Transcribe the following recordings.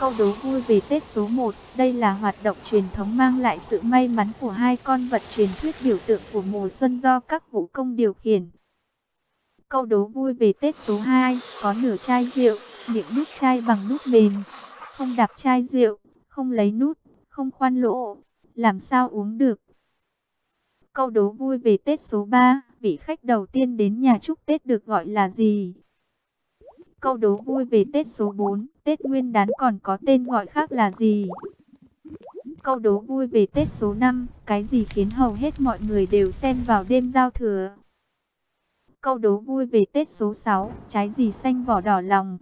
Câu đố vui về Tết số 1, đây là hoạt động truyền thống mang lại sự may mắn của hai con vật truyền thuyết biểu tượng của mùa xuân do các vũ công điều khiển. Câu đố vui về Tết số 2, có nửa chai rượu, miệng nút chai bằng nút mềm, không đạp chai rượu, không lấy nút, không khoan lỗ, làm sao uống được. Câu đố vui về Tết số 3, vị khách đầu tiên đến nhà chúc Tết được gọi là gì? Câu đố vui về Tết số 4, Tết Nguyên đán còn có tên gọi khác là gì? Câu đố vui về Tết số 5, cái gì khiến hầu hết mọi người đều xem vào đêm giao thừa? Câu đố vui về Tết số 6, trái gì xanh vỏ đỏ lòng?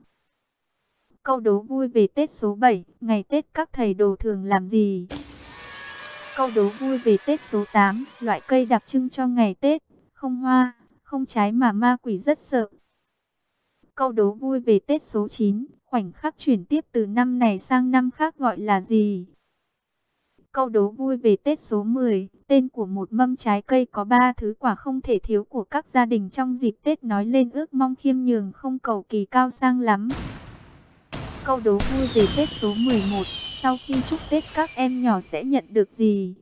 Câu đố vui về Tết số 7, ngày Tết các thầy đồ thường làm gì? Câu đố vui về Tết số 8, loại cây đặc trưng cho ngày Tết, không hoa, không trái mà ma quỷ rất sợ. Câu đố vui về Tết số 9, khoảnh khắc chuyển tiếp từ năm này sang năm khác gọi là gì? Câu đố vui về Tết số 10, tên của một mâm trái cây có ba thứ quả không thể thiếu của các gia đình trong dịp Tết nói lên ước mong khiêm nhường không cầu kỳ cao sang lắm. Câu đố vui về Tết số 11, sau khi chúc Tết các em nhỏ sẽ nhận được gì?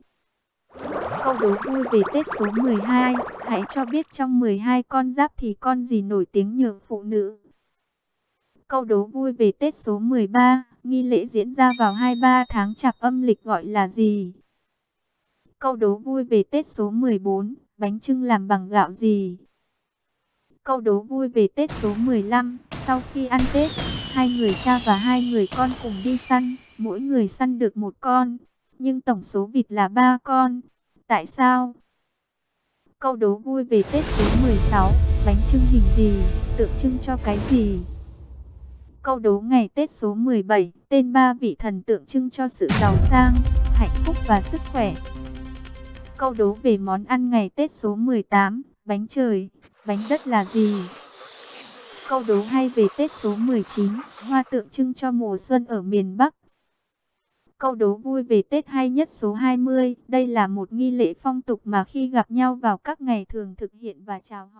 Câu đố vui về Tết số 12, hãy cho biết trong 12 con giáp thì con gì nổi tiếng nhường phụ nữ? Câu đố vui về Tết số 13, nghi lễ diễn ra vào 23 tháng chạp âm lịch gọi là gì? Câu đố vui về Tết số 14, bánh trưng làm bằng gạo gì? Câu đố vui về Tết số 15, sau khi ăn Tết, hai người cha và hai người con cùng đi săn, mỗi người săn được một con, nhưng tổng số vịt là ba con. Tại sao? Câu đố vui về Tết số 16, bánh trưng hình gì, tượng trưng cho cái gì? Câu đố ngày Tết số 17, tên ba vị thần tượng trưng cho sự giàu sang, hạnh phúc và sức khỏe. Câu đố về món ăn ngày Tết số 18, bánh trời, bánh đất là gì? Câu đố hay về Tết số 19, hoa tượng trưng cho mùa xuân ở miền Bắc. Câu đố vui về Tết hay nhất số 20, đây là một nghi lễ phong tục mà khi gặp nhau vào các ngày thường thực hiện và chào hỏi.